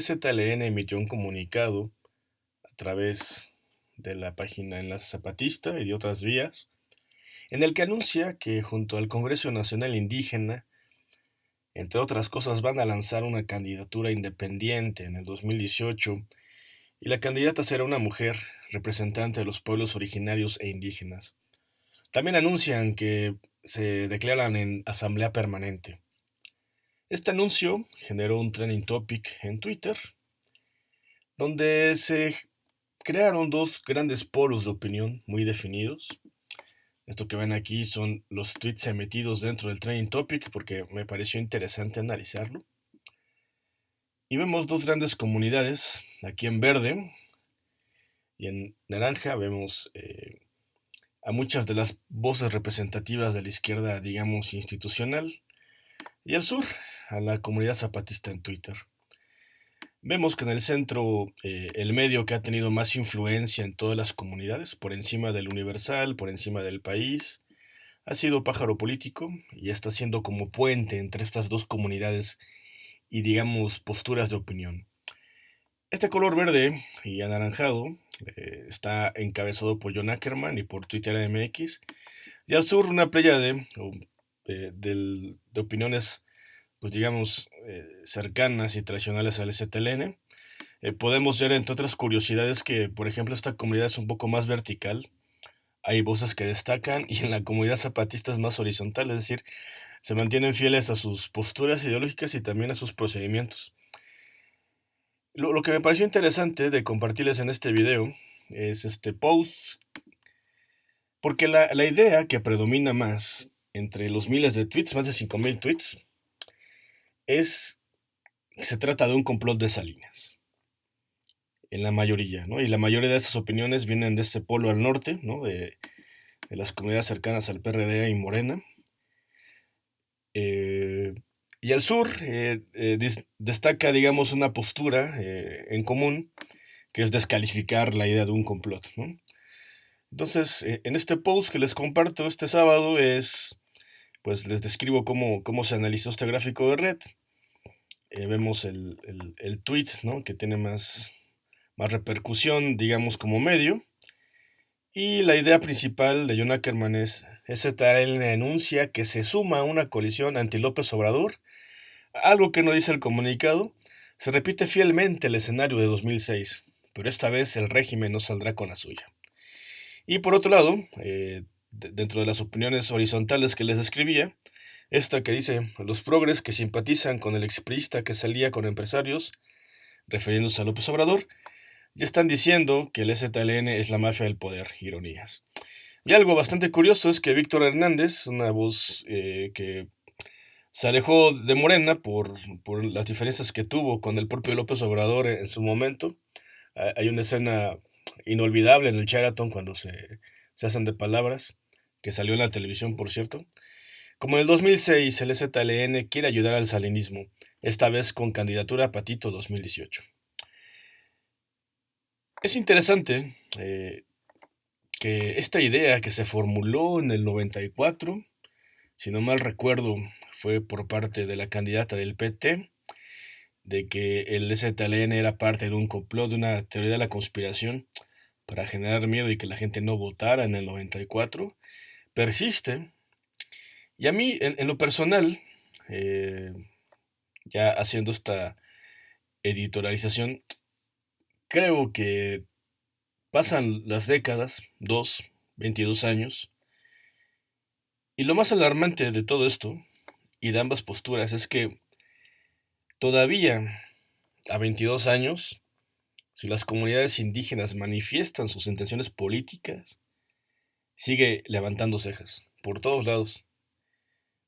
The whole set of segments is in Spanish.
ZLN emitió un comunicado a través de la página Enlace Zapatista y de otras vías, en el que anuncia que junto al Congreso Nacional Indígena, entre otras cosas, van a lanzar una candidatura independiente en el 2018 y la candidata será una mujer representante de los pueblos originarios e indígenas. También anuncian que se declaran en asamblea permanente. Este anuncio generó un trending topic en Twitter, donde se crearon dos grandes polos de opinión muy definidos. Esto que ven aquí son los tweets emitidos dentro del trending topic porque me pareció interesante analizarlo. Y vemos dos grandes comunidades, aquí en verde y en naranja vemos eh, a muchas de las voces representativas de la izquierda, digamos, institucional, y al sur, a la comunidad zapatista en Twitter. Vemos que en el centro, eh, el medio que ha tenido más influencia en todas las comunidades, por encima del universal, por encima del país, ha sido Pájaro Político y está siendo como puente entre estas dos comunidades y, digamos, posturas de opinión. Este color verde y anaranjado eh, está encabezado por John Ackerman y por Twitter MX. Y al sur una playa de, eh, de, opiniones, pues digamos, eh, cercanas y tradicionales al STLN. podemos ver, entre otras curiosidades, que, por ejemplo, esta comunidad es un poco más vertical. Hay voces que destacan y en la comunidad zapatista es más horizontal, es decir, se mantienen fieles a sus posturas ideológicas y también a sus procedimientos. Lo, que me pareció interesante de compartirles en este video es este post, porque la, idea que predomina más entre los miles de tweets, más de 5.000 tweets, es que se trata de un complot de Salinas. En la mayoría, ¿no? Y la mayoría de esas opiniones vienen de este polo al norte, ¿no? De, de las comunidades cercanas al PRD y Morena. Eh, y el sur eh, eh, destaca, digamos, una postura en común, que es descalificar la idea de un complot. Entonces, en este post que les comparto este sábado es, pues les describo cómo, cómo se analizó este gráfico de red. vemos el, el, tweet, ¿no? que tiene más, más repercusión, digamos, como medio. Y la idea principal de John Ackerman es, STL enuncia que se suma a una colisión anti-López Obrador algo que no dice el comunicado, se repite fielmente el escenario de 2006, pero esta vez el régimen no saldrá con la suya. Y por otro lado, eh, dentro de las opiniones horizontales que les describía, esta que dice, los progres que simpatizan con el exprista que salía con empresarios, refiriéndose a López Obrador, ya están diciendo que el STLN es la mafia del poder, ironías. Y algo bastante curioso es que Víctor Hernández, una voz eh, que se alejó de Morena por, las diferencias que tuvo con el propio López Obrador en, su momento. Hay una escena inolvidable en el Sheraton cuando se, hacen de palabras, que salió en la televisión, por cierto. Como en el 2006, el ZLN quiere ayudar al salinismo, esta vez con candidatura a Patito 2018. Es interesante eh, que esta idea que se formuló en el 94, si no mal recuerdo, fue por parte de la candidata del PT, de que el STLN era parte de un complot, de una teoría de la conspiración para generar miedo y que la gente no votara en el 94, persiste. Y a mí, en, lo personal, eh, ya haciendo esta editorialización, creo que pasan las décadas, dos, 22 años, y lo más alarmante de todo esto y de ambas posturas es que todavía a 22 años, si las comunidades indígenas manifiestan sus intenciones políticas, sigue levantando cejas por todos lados.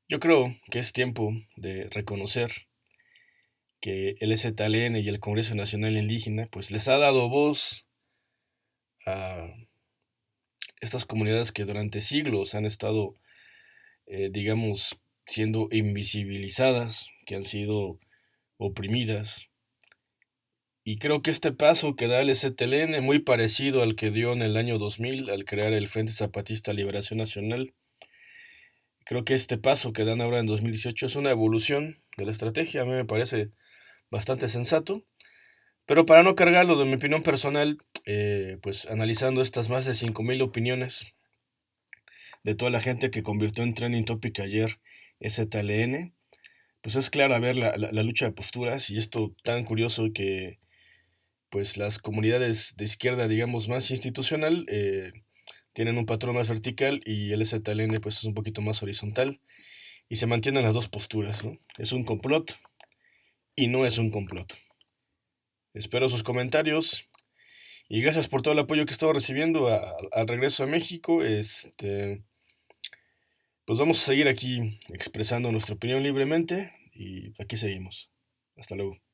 Yo creo que es tiempo de reconocer que el STLN y el Congreso Nacional Indígena pues les ha dado voz a estas comunidades que durante siglos han estado, eh, digamos, siendo invisibilizadas, que han sido oprimidas. Y creo que este paso que da el STLN, muy parecido al que dio en el año 2000 al crear el Frente Zapatista Liberación Nacional, creo que este paso que dan ahora en 2018 es una evolución de la estrategia, a mí me parece bastante sensato. Pero para no cargarlo de mi opinión personal, eh, pues analizando estas más de 5.000 opiniones de toda la gente que convirtió en trending topic ayer STLN, pues es clara ver la, la, lucha de posturas y esto tan curioso que pues las comunidades de izquierda, digamos, más institucional, eh, tienen un patrón más vertical y el STLN pues es un poquito más horizontal y se mantienen las dos posturas, ¿no? Es un complot y no es un complot. Espero sus comentarios y gracias por todo el apoyo que he estado recibiendo al regreso a México. Este, pues vamos a seguir aquí expresando nuestra opinión libremente y aquí seguimos. Hasta luego.